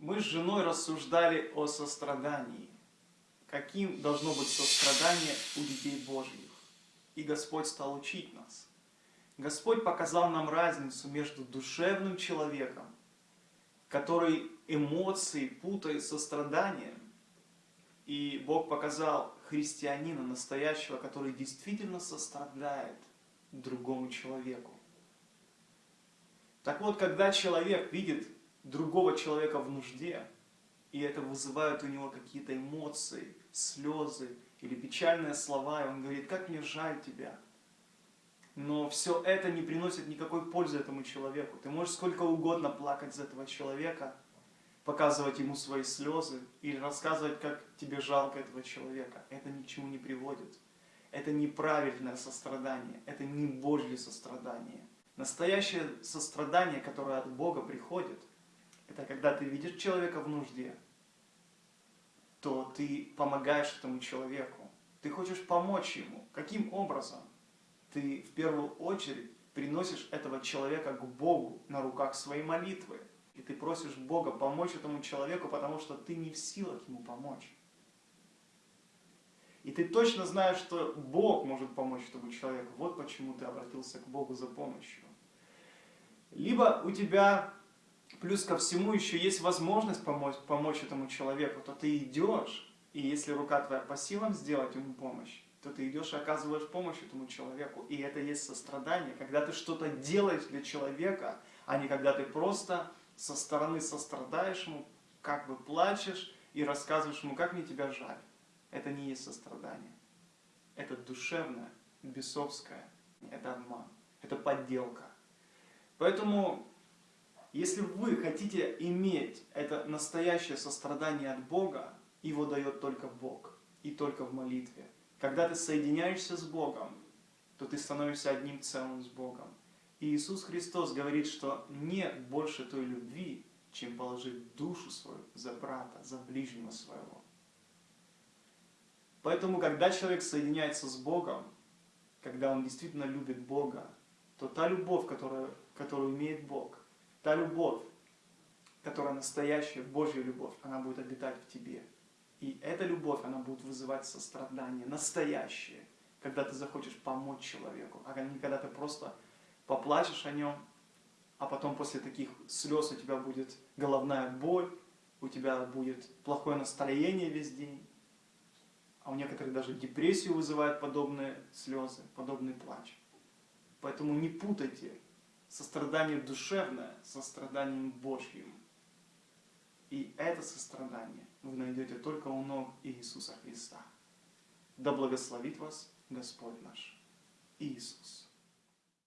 Мы с женой рассуждали о сострадании. Каким должно быть сострадание у детей Божьих. И Господь стал учить нас. Господь показал нам разницу между душевным человеком, который эмоции путает со страданием, и Бог показал христианина настоящего, который действительно сострадает другому человеку. Так вот, когда человек видит другого человека в нужде, и это вызывает у него какие-то эмоции, слезы или печальные слова, и он говорит, как мне жаль тебя. Но все это не приносит никакой пользы этому человеку. Ты можешь сколько угодно плакать за этого человека, показывать ему свои слезы или рассказывать, как тебе жалко этого человека. Это ни к чему не приводит. Это неправильное сострадание, это не Божье сострадание. Настоящее сострадание, которое от Бога приходит, когда ты видишь человека в нужде, то ты помогаешь этому человеку. Ты хочешь помочь ему. Каким образом? Ты в первую очередь приносишь этого человека к Богу на руках своей молитвы. И ты просишь Бога помочь этому человеку, потому что ты не в силах ему помочь. И ты точно знаешь, что Бог может помочь этому человеку. Вот почему ты обратился к Богу за помощью. Либо у тебя, плюс ко всему, еще есть возможность помочь, помочь этому человеку, то ты идешь, и если рука твоя по силам сделать ему помощь, то ты идешь и оказываешь помощь этому человеку. И это есть сострадание, когда ты что-то делаешь для человека, а не когда ты просто со стороны сострадаешь ему, как бы плачешь и рассказываешь ему, как мне тебя жаль. Это не есть сострадание. Это душевное, бесовское, это обман, это подделка. Поэтому, если вы хотите иметь это настоящее сострадание от Бога, его дает только Бог и только в молитве. Когда ты соединяешься с Богом, то ты становишься одним целым с Богом. И Иисус Христос говорит, что нет больше той любви, чем положить душу свою за брата, за ближнего своего. Поэтому, когда человек соединяется с Богом, когда он действительно любит Бога, то та любовь, которую, которую имеет Бог, та любовь, которая настоящая, Божья любовь, она будет обитать в тебе. И эта любовь, она будет вызывать сострадание, настоящее, когда ты захочешь помочь человеку, а не когда ты просто поплачешь о нем, а потом после таких слез у тебя будет головная боль, у тебя будет плохое настроение весь день, а у некоторых даже депрессию вызывает подобные слезы, подобный плач. Поэтому не путайте сострадание душевное состраданием Божьим. И это сострадание вы найдете только у ног Иисуса Христа. Да благословит вас Господь наш Иисус.